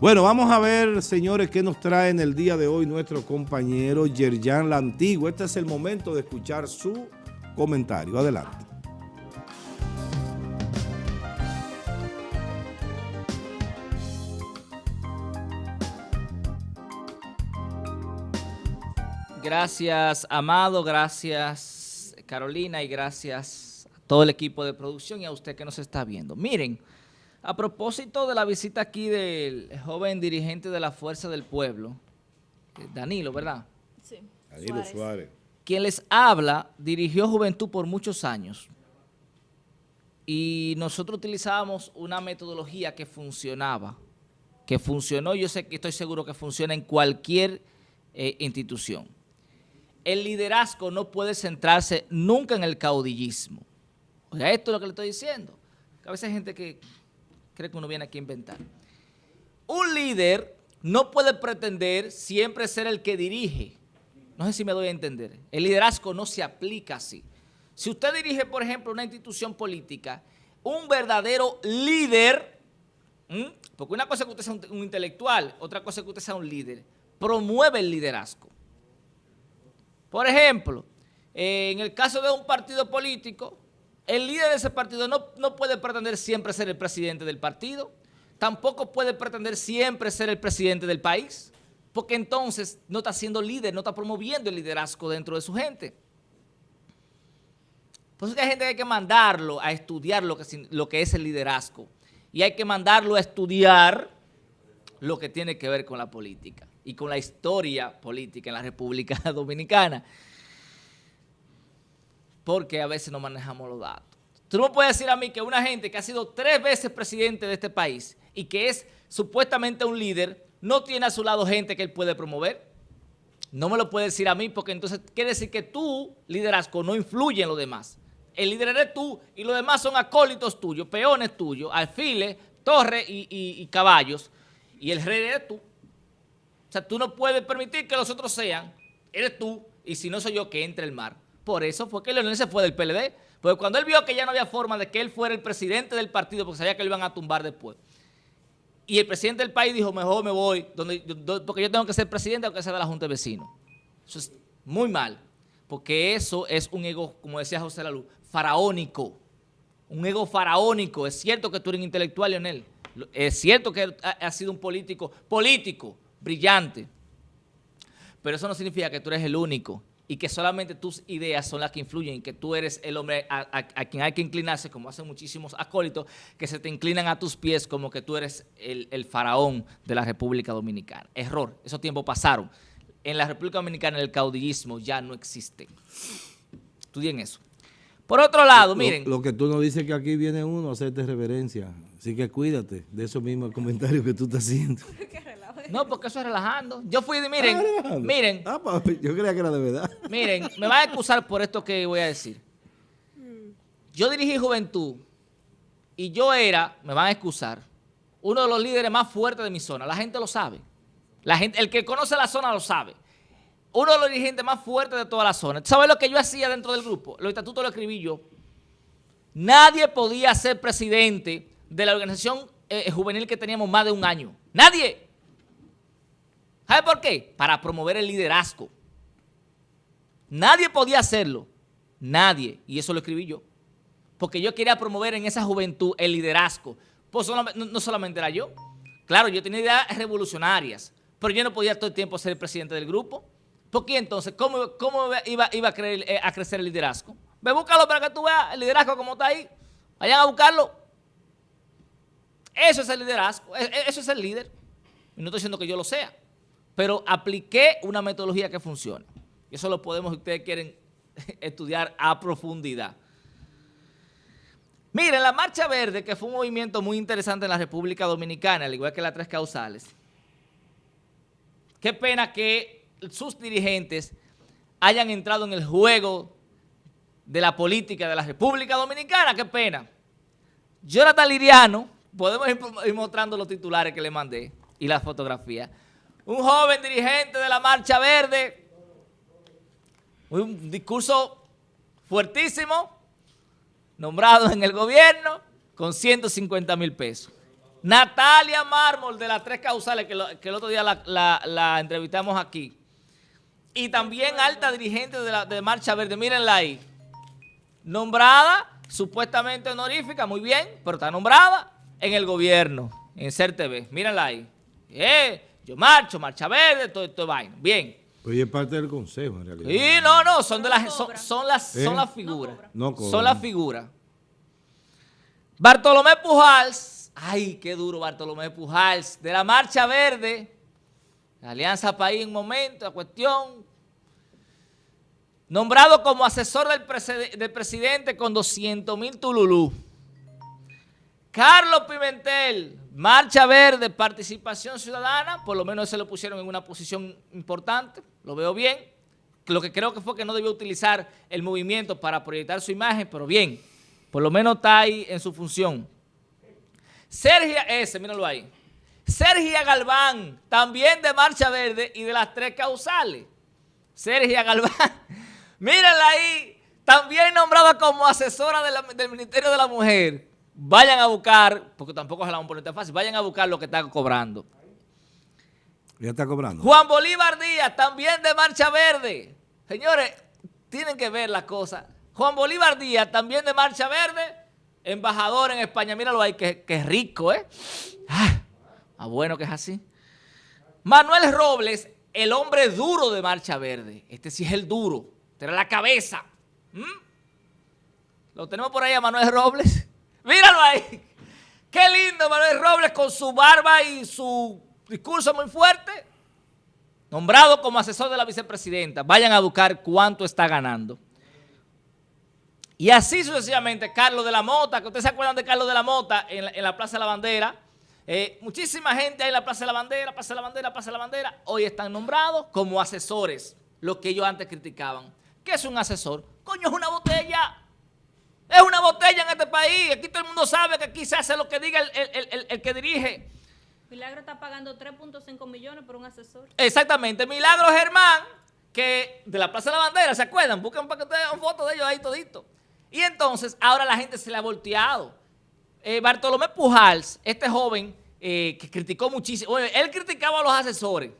Bueno, vamos a ver, señores, qué nos trae en el día de hoy nuestro compañero Yerjan La Antigua. Este es el momento de escuchar su comentario. Adelante. Gracias, Amado, gracias, Carolina, y gracias a todo el equipo de producción y a usted que nos está viendo. Miren, a propósito de la visita aquí del joven dirigente de la Fuerza del Pueblo, eh, Danilo, ¿verdad? Sí. Danilo Suárez. Quien les habla dirigió Juventud por muchos años y nosotros utilizábamos una metodología que funcionaba, que funcionó, yo sé que estoy seguro que funciona en cualquier eh, institución. El liderazgo no puede centrarse nunca en el caudillismo. O sea, esto es lo que le estoy diciendo. a veces hay gente que cree que uno viene aquí a inventar. Un líder no puede pretender siempre ser el que dirige. No sé si me doy a entender. El liderazgo no se aplica así. Si usted dirige, por ejemplo, una institución política, un verdadero líder, porque una cosa es que usted sea un, intelectual, otra cosa es que usted sea un líder, promueve el liderazgo. Por ejemplo, en el caso de un partido político, el líder de ese partido no, puede pretender siempre ser el presidente del partido, tampoco puede pretender siempre ser el presidente del país, porque entonces no está siendo líder, no está promoviendo el liderazgo dentro de su gente. Por eso que hay gente que hay que mandarlo a estudiar lo que, lo que es el liderazgo y hay que mandarlo a estudiar lo que tiene que ver con la política y con la historia política en la República Dominicana porque a veces no manejamos los datos. Tú no puedes decir a mí que una gente que ha sido tres veces presidente de este país y que es supuestamente un líder, no tiene a su lado gente que él puede promover. No me lo puede decir a mí porque entonces quiere decir que tu liderazgo no influye en los demás. El líder eres tú y los demás son acólitos tuyos, peones tuyos, alfiles, torres y, y caballos. Y el rey eres tú. O sea, tú no puedes permitir que los otros sean, eres tú, y si no soy yo, que entre el mar. Por eso fue que Leonel se fue del PLD. Porque cuando él vio que ya no había forma de que él fuera el presidente del partido, porque sabía que lo iban a tumbar después. Y el presidente del país dijo, mejor me voy, porque yo tengo que ser presidente aunque sea de la Junta de Vecinos. Eso es muy mal, porque eso es un ego, como decía José Lalu, faraónico. Un ego faraónico. Es cierto que tú eres intelectual, Leonel. Es cierto que has sido un político, político, brillante. Pero eso no significa que tú eres el único y que solamente tus ideas son las que influyen y que tú eres el hombre a, quien hay que inclinarse, como hacen muchísimos acólitos, que se te inclinan a tus pies como que tú eres el, faraón de la República Dominicana. Error, esos tiempos pasaron. En la República Dominicana el caudillismo ya no existe. Estudien eso. Por otro lado, miren. Lo, que tú nos dices que aquí viene uno a hacerte reverencia. Así que cuídate de esos mismos comentarios que tú estás haciendo. No, porque eso es relajando. Yo fui, miren, ah, miren. Ah, yo creía que era de verdad. Miren, me van a excusar por esto que voy a decir. Yo dirigí Juventud y yo era, me van a excusar, uno de los líderes más fuertes de mi zona. La gente lo sabe. La gente, el que conoce la zona lo sabe. Uno de los dirigentes más fuertes de toda la zona. ¿Sabes lo que yo hacía dentro del grupo? Los estatutos lo escribí yo. Nadie podía ser presidente de la organización eh, juvenil que teníamos más de un año. Nadie. ¿Sabe por qué? Para promover el liderazgo. Nadie podía hacerlo. Nadie. Y eso lo escribí yo. Porque yo quería promover en esa juventud el liderazgo. Pues no, solamente era yo. Claro, yo tenía ideas revolucionarias. Pero yo no podía todo el tiempo ser el presidente del grupo. ¿Por qué entonces? ¿Cómo, iba, eh, a, crecer el liderazgo? Ve, búscalo para que tú veas el liderazgo como está ahí. Vayan a buscarlo. Eso es el liderazgo. E, e, eso es el líder. Y no estoy diciendo que yo lo sea pero apliqué una metodología que funciona. Eso lo podemos, si ustedes quieren estudiar a profundidad. Miren, la Marcha Verde, que fue un movimiento muy interesante en la República Dominicana, al igual que las tres causales, qué pena que sus dirigentes hayan entrado en el juego de la política de la República Dominicana, qué pena. Jonathan Liriano, podemos ir mostrando los titulares que le mandé y las fotografías un joven dirigente de la Marcha Verde, un discurso fuertísimo, nombrado en el gobierno, con 150 mil pesos. Natalia Mármol de las tres causales, que, el otro día la, entrevistamos aquí. Y también alta dirigente de, la, de Marcha Verde, mírenla ahí. Nombrada, supuestamente honorífica, muy bien, pero está nombrada en el gobierno, en CERTV. Mírenla ahí. Eh, yo marcho, Marcha Verde, todo esto vaina. Bien. Pues es parte del consejo, en realidad. Sí, no, no, son, de las, son, las, son ¿Eh? las figuras. No son las figuras. Bartolomé Pujals, ay, qué duro Bartolomé Pujals, de la Marcha Verde, Alianza País en momento, la cuestión, nombrado como asesor del, del presidente con 200 mil tululú. Carlos Pimentel, Marcha Verde, Participación Ciudadana, por lo menos se lo pusieron en una posición importante, lo veo bien. Lo que creo que fue que no debió utilizar el movimiento para proyectar su imagen, pero bien, por lo menos está ahí en su función. Sergia ese, míralo ahí. Sergia Galván, también de Marcha Verde y de las tres causales. Sergia Galván, mírenla ahí, también nombrada como asesora del Ministerio de la Mujer vayan a buscar, porque tampoco se la poner tan fácil, vayan a buscar lo que están cobrando. Ya está cobrando. Juan Bolívar Díaz, también de Marcha Verde. Señores, tienen que ver las cosas. Juan Bolívar Díaz, también de Marcha Verde, embajador en España. Míralo ahí, que, que rico, ¿eh? Ah, ah, bueno que es así. Manuel Robles, el hombre duro de Marcha Verde. Este sí es el duro. Tiene la cabeza. ¿Mm? Lo tenemos por ahí a Manuel Robles. Míralo ahí. Qué lindo Manuel Robles con su barba y su discurso muy fuerte. Nombrado como asesor de la vicepresidenta. Vayan a buscar cuánto está ganando. Y así sucesivamente, Carlos de la Mota, que ustedes se acuerdan de Carlos de la Mota en la, Plaza de la Bandera. Eh, muchísima gente ahí en la Plaza de la Bandera, Plaza de la Bandera, Plaza de la Bandera. Hoy están nombrados como asesores, lo que ellos antes criticaban. ¿Qué es un asesor? Coño, es una botella. Es una botella en este país. Aquí todo el mundo sabe que aquí se hace lo que diga el, que dirige. Milagro está pagando 3.5 millones por un asesor. Exactamente. Milagro Germán, que de la Plaza de la Bandera, ¿se acuerdan? Busquen para que ustedes vean fotos de ellos ahí todito. Y entonces, ahora la gente se le ha volteado. Eh, Bartolomé Pujals, este joven eh, que criticó muchísimo, él criticaba a los asesores.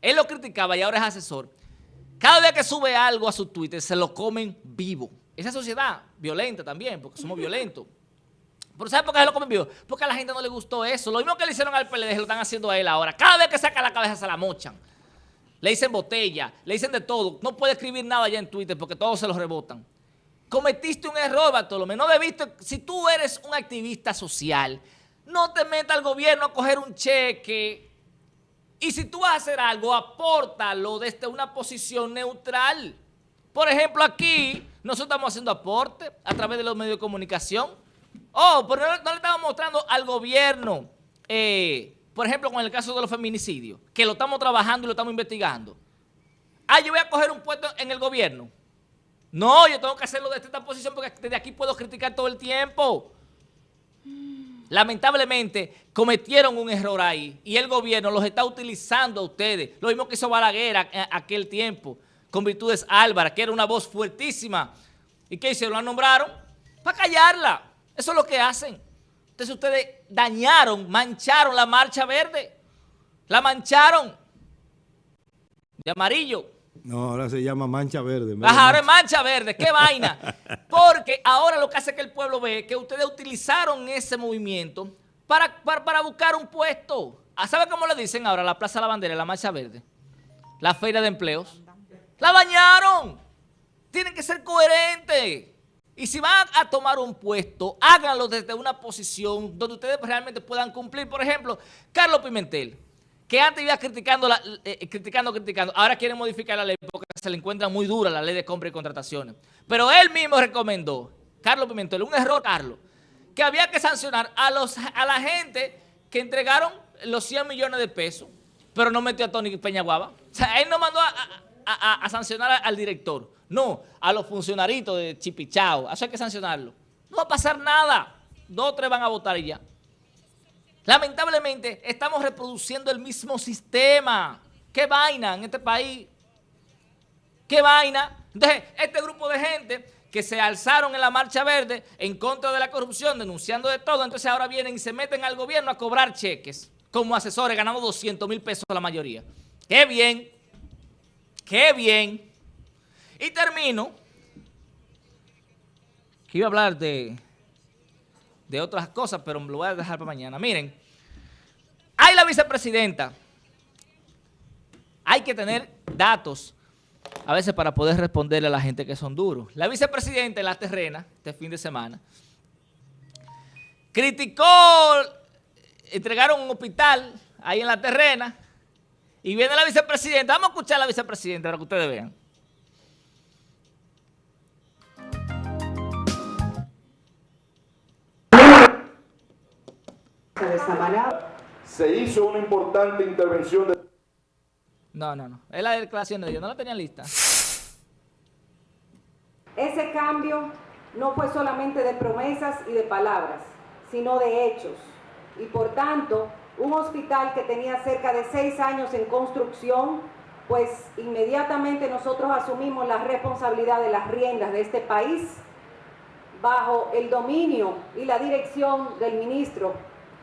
Él lo criticaba y ahora es asesor. Cada vez que sube algo a su Twitter, se lo comen vivo. Esa sociedad violenta también, porque somos violentos. ¿Pero sabe por qué se lo comen vivo? Porque a la gente no le gustó eso. Lo mismo que le hicieron al PLD, lo están haciendo a él ahora. Cada vez que saca la cabeza se la mochan. Le dicen botella, le dicen de todo. No puede escribir nada ya en Twitter porque todos se lo rebotan. Cometiste un error, Bartolomé. No debiste, si tú eres un activista social, no te metas al gobierno a coger un cheque. Y si tú vas a hacer algo, apórtalo desde una posición neutral. Por ejemplo, aquí nosotros estamos haciendo aporte a través de los medios de comunicación. Oh, pero no, le estamos mostrando al gobierno, eh, por ejemplo, con el caso de los feminicidios, que lo estamos trabajando y lo estamos investigando. Ah, yo voy a coger un puesto en el gobierno. No, yo tengo que hacerlo desde esta posición porque desde aquí puedo criticar todo el tiempo. Lamentablemente cometieron un error ahí y el gobierno los está utilizando a ustedes. Lo mismo que hizo Balaguer aquel tiempo con Virtudes Álvaro, que era una voz fuertísima. ¿Y qué hicieron? ¿La nombraron? Para callarla. Eso es lo que hacen. Entonces ustedes dañaron, mancharon la marcha verde. La mancharon de amarillo. No, ahora se llama mancha verde. Ajá, ahora es mancha verde. ¡Qué vaina! Porque ahora lo que hace que el pueblo ve que ustedes utilizaron ese movimiento para, para, para buscar un puesto. Ah, ¿Sabe cómo le dicen ahora la Plaza de la Bandera, la marcha verde? La feria de empleos. La dañaron. Tienen que ser coherentes. Y si van a tomar un puesto, háganlo desde una posición donde ustedes realmente puedan cumplir. Por ejemplo, Carlos Pimentel, que antes iba criticando, eh, eh, criticando, criticando, ahora quieren modificar la ley porque se le encuentra muy dura la ley de compra y contrataciones. Pero él mismo recomendó, Carlos Pimentel, un error, Carlos, que había que sancionar a, los, a la gente que entregaron los 100 millones de pesos, pero no metió a Tony Peñaguaba. O sea, él no mandó a, sancionar al director. No, a los funcionaritos de Chipichao. Eso hay que sancionarlo. No va a pasar nada. Dos o tres van a votar y ya. Lamentablemente, estamos reproduciendo el mismo sistema. ¿Qué vaina en este país? ¿Qué vaina? Entonces, este grupo de gente que se alzaron en la Marcha Verde en contra de la corrupción, denunciando de todo, entonces ahora vienen y se meten al gobierno a cobrar cheques como asesores, ganando 200 mil pesos la mayoría. ¡Qué bien! ¡Qué bien! Y termino, que iba a hablar de, de otras cosas, pero lo voy a dejar para mañana. Miren, hay la vicepresidenta. Hay que tener datos a veces para poder responderle a la gente que son duros. La vicepresidenta en la terrena, este fin de semana, criticó, entregaron un hospital ahí en la terrena, y viene la vicepresidenta. Vamos a escuchar a la vicepresidenta para que ustedes vean. Se hizo una importante intervención de... No, no, no. Es la declaración de ellos. No la tenían lista. Ese cambio no fue solamente de promesas y de palabras, sino de hechos. Y por tanto, un hospital que tenía cerca de seis años en construcción, pues inmediatamente nosotros asumimos la responsabilidad de las riendas de este país bajo el dominio y la dirección del ministro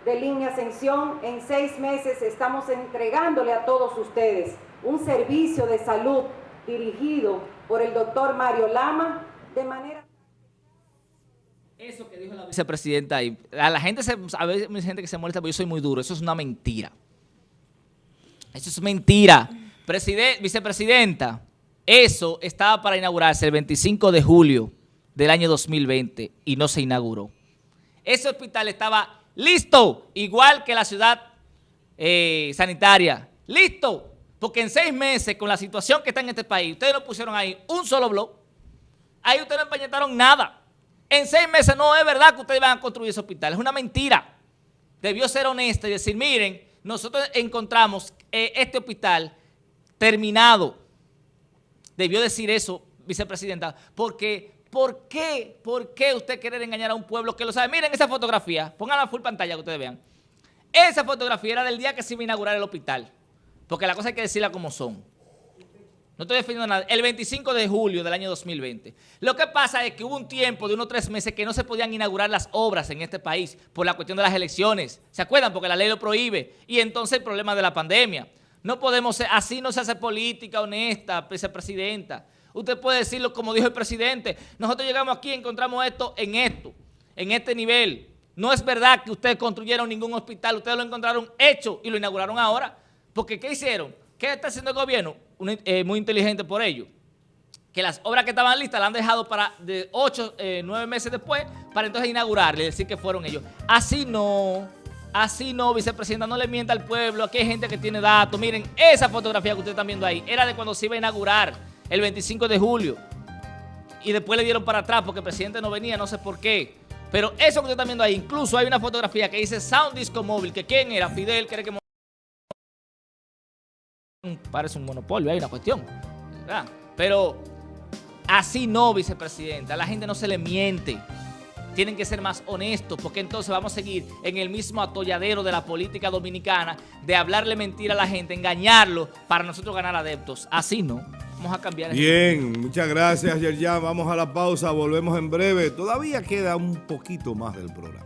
de Línea Ascensión. En seis meses estamos entregándole a todos ustedes un servicio de salud dirigido por el doctor Mario Lama de manera... Eso que dijo la vicepresidenta ahí, a la gente, se, a veces hay gente que se molesta porque yo soy muy duro, eso es una mentira. Eso es mentira. vicepresidenta, eso estaba para inaugurarse el 25 de julio del año 2020 y no se inauguró. Ese hospital estaba listo, igual que la ciudad eh, sanitaria. Listo, porque en seis meses, con la situación que está en este país, ustedes no pusieron ahí un solo blog, ahí ustedes no empañetaron nada. En seis meses no es verdad que ustedes van a construir ese hospital, es una mentira. Debió ser honesta y decir, miren, nosotros encontramos eh, este hospital terminado. Debió decir eso, vicepresidenta, porque ¿por qué, por qué usted quiere engañar a un pueblo que lo sabe? Miren esa fotografía, pongan la full pantalla que ustedes vean. Esa fotografía era del día que se iba a inaugurar el hospital, porque la cosa hay que decirla como son. No estoy defendiendo nada. El 25 de julio del año 2020. Lo que pasa es que hubo un tiempo de unos tres meses que no se podían inaugurar las obras en este país por la cuestión de las elecciones. ¿Se acuerdan? Porque la ley lo prohíbe. Y entonces el problema de la pandemia. No podemos, así no se hace política honesta, vicepresidenta. Usted puede decirlo como dijo el presidente. Nosotros llegamos aquí y encontramos esto en esto, en este nivel. No es verdad que ustedes construyeron ningún hospital. Ustedes lo encontraron hecho y lo inauguraron ahora. Porque ¿qué hicieron? ¿Qué está haciendo el gobierno? Eh, muy inteligente por ello. Que las obras que estaban listas las han dejado para de 8, 9 eh, meses después para entonces inaugurarle y decir que fueron ellos. Así no, así no, vicepresidenta, no le mienta al pueblo. Aquí hay gente que tiene datos. Miren, esa fotografía que ustedes están viendo ahí era de cuando se iba a inaugurar el 25 de julio. Y después le dieron para atrás porque el presidente no venía, no sé por qué. Pero eso que ustedes están viendo ahí, incluso hay una fotografía que dice Sound Disco Móvil, que quién era, Fidel, que que parece un monopolio, hay una cuestión. Pero así no, vicepresidenta. A la gente no se le miente. Tienen que ser más honestos porque entonces vamos a seguir en el mismo atolladero de la política dominicana de hablarle mentira a la gente, engañarlo para nosotros ganar adeptos. Así no. Vamos a cambiar. Bien, muchas gracias Yerjan. Vamos a la pausa, volvemos en breve. Todavía queda un poquito más del programa.